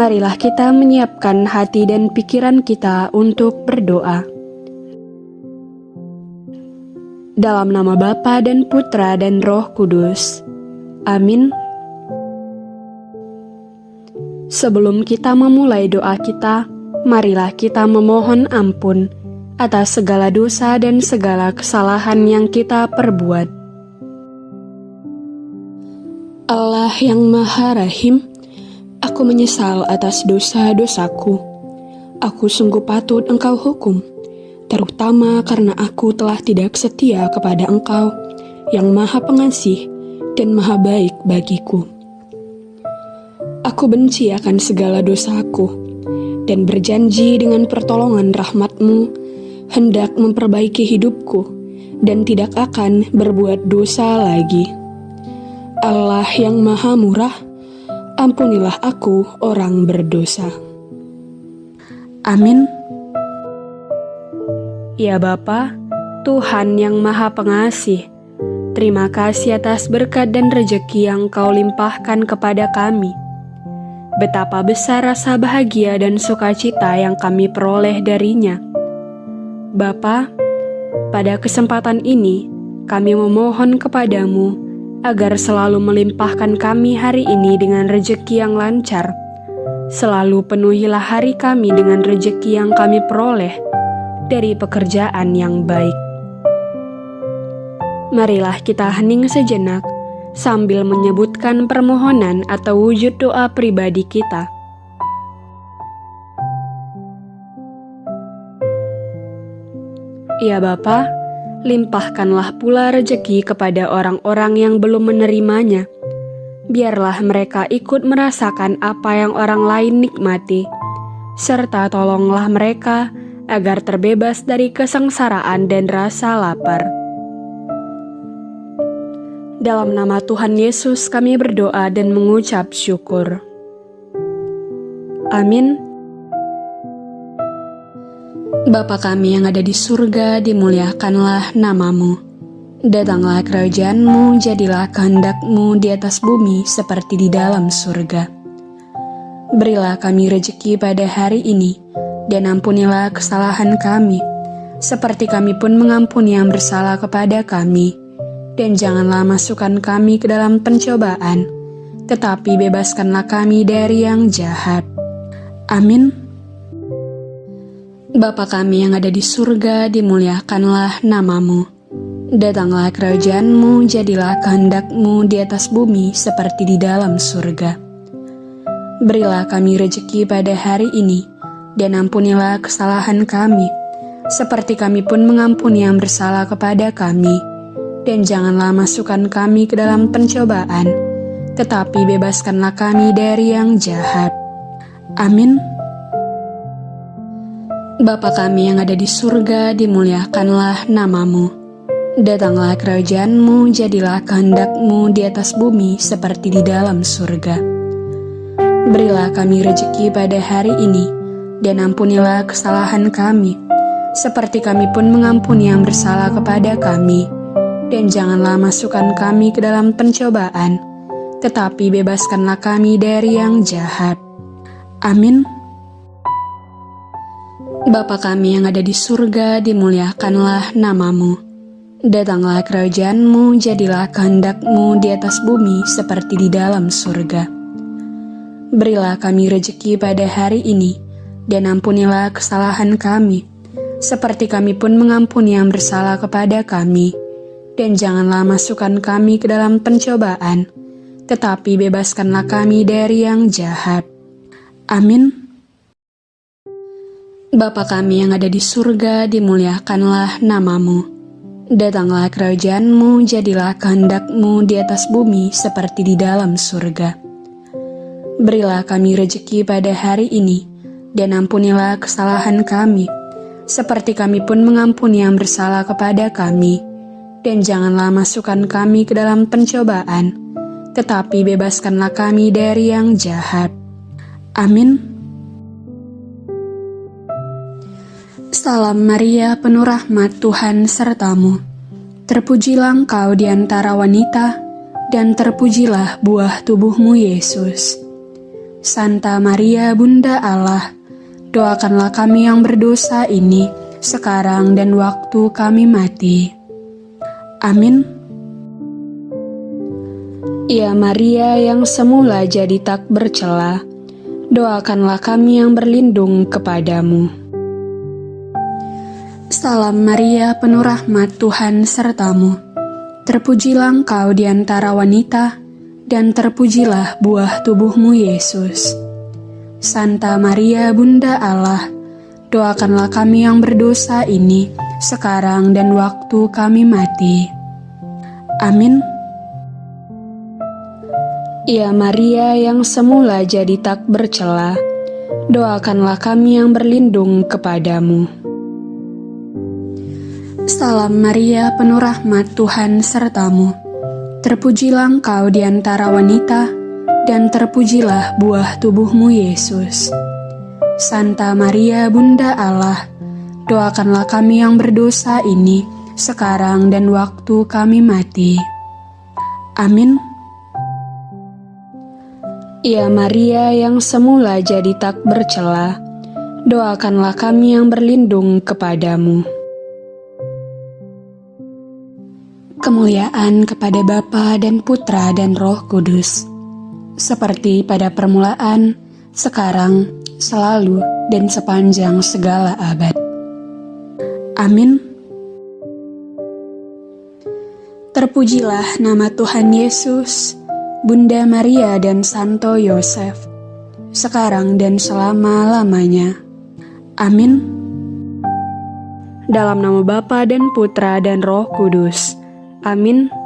marilah kita menyiapkan hati dan pikiran kita untuk berdoa. Dalam nama Bapa dan Putra dan Roh Kudus. Amin. Sebelum kita memulai doa kita, marilah kita memohon ampun atas segala dosa dan segala kesalahan yang kita perbuat. Allah yang Maha Rahim, Aku menyesal atas dosa-dosaku. Aku sungguh patut engkau hukum, terutama karena aku telah tidak setia kepada engkau yang maha pengasih dan maha baik bagiku. Aku benci akan segala dosaku dan berjanji dengan pertolongan rahmatmu hendak memperbaiki hidupku dan tidak akan berbuat dosa lagi. Allah yang maha murah, ampunilah aku orang berdosa. Amin. Ya Bapa, Tuhan yang Maha Pengasih, terima kasih atas berkat dan rejeki yang Kau limpahkan kepada kami. Betapa besar rasa bahagia dan sukacita yang kami peroleh darinya. Bapa, pada kesempatan ini kami memohon kepadamu agar selalu melimpahkan kami hari ini dengan rejeki yang lancar. Selalu penuhilah hari kami dengan rejeki yang kami peroleh dari pekerjaan yang baik. Marilah kita hening sejenak sambil menyebutkan permohonan atau wujud doa pribadi kita. Ya Bapak, limpahkanlah pula rejeki kepada orang-orang yang belum menerimanya. Biarlah mereka ikut merasakan apa yang orang lain nikmati, serta tolonglah mereka agar terbebas dari kesengsaraan dan rasa lapar. Dalam nama Tuhan Yesus kami berdoa dan mengucap syukur. Amin. Bapa kami yang ada di surga, dimuliakanlah namamu. Datanglah kerajaanmu, jadilah kehendakmu di atas bumi seperti di dalam surga. Berilah kami rejeki pada hari ini, dan ampunilah kesalahan kami, seperti kami pun mengampuni yang bersalah kepada kami. Dan janganlah masukkan kami ke dalam pencobaan, tetapi bebaskanlah kami dari yang jahat. Amin. Bapa kami yang ada di surga, dimuliakanlah namamu. Datanglah kerajaanmu, jadilah kehendakmu di atas bumi seperti di dalam surga. Berilah kami rejeki pada hari ini, dan ampunilah kesalahan kami, seperti kami pun mengampuni yang bersalah kepada kami. Dan janganlah masukkan kami ke dalam pencobaan, tetapi bebaskanlah kami dari yang jahat. Amin. Bapa kami yang ada di surga, dimuliakanlah namamu. Datanglah kerajaanmu, jadilah kehendakmu di atas bumi seperti di dalam surga. Berilah kami rejeki pada hari ini, dan ampunilah kesalahan kami, seperti kami pun mengampuni yang bersalah kepada kami. Dan janganlah masukkan kami ke dalam pencobaan, tetapi bebaskanlah kami dari yang jahat. Amin. Bapa kami yang ada di surga, dimuliakanlah namamu. Datanglah kerajaanmu, jadilah kehendakmu di atas bumi seperti di dalam surga. Berilah kami rejeki pada hari ini, dan ampunilah kesalahan kami, seperti kami pun mengampuni yang bersalah kepada kami. Dan janganlah masukkan kami ke dalam pencobaan, tetapi bebaskanlah kami dari yang jahat. Amin. Bapa kami yang ada di surga, dimuliakanlah namamu. Datanglah kerajaanmu, jadilah kehendakmu di atas bumi seperti di dalam surga. Berilah kami rejeki pada hari ini, dan ampunilah kesalahan kami, seperti kami pun mengampuni yang bersalah kepada kami. Dan janganlah masukkan kami ke dalam pencobaan, tetapi bebaskanlah kami dari yang jahat. Amin. Salam Maria, penuh rahmat Tuhan sertamu. Terpujilah engkau di antara wanita, dan terpujilah buah tubuhmu Yesus. Santa Maria Bunda Allah, doakanlah kami yang berdosa ini sekarang dan waktu kami mati. Amin. Ya Maria yang semula jadi tak bercela, doakanlah kami yang berlindung kepadamu. Salam Maria, penuh rahmat Tuhan sertamu. Terpujilah engkau di antara wanita, dan terpujilah buah tubuhmu Yesus. Santa Maria Bunda Allah, doakanlah kami yang berdosa ini sekarang dan waktu kami mati. Amin. Ya Maria yang semula jadi tak bercela, doakanlah kami yang berlindung kepadamu. Salam Maria, penuh rahmat Tuhan sertamu. Terpujilah engkau di antara wanita, dan terpujilah buah tubuhmu Yesus. Santa Maria Bunda Allah, doakanlah kami yang berdosa ini, sekarang dan waktu kami mati. Amin. Ya Maria yang semula jadi tak bercela, doakanlah kami yang berlindung kepadamu. Kemuliaan kepada Bapa dan Putra dan Roh Kudus, seperti pada permulaan, sekarang, selalu, dan sepanjang segala abad. Amin. Terpujilah nama Tuhan Yesus, Bunda Maria dan Santo Yosef, sekarang dan selama-lamanya. Amin. Dalam nama Bapa dan Putra dan Roh Kudus. Amin.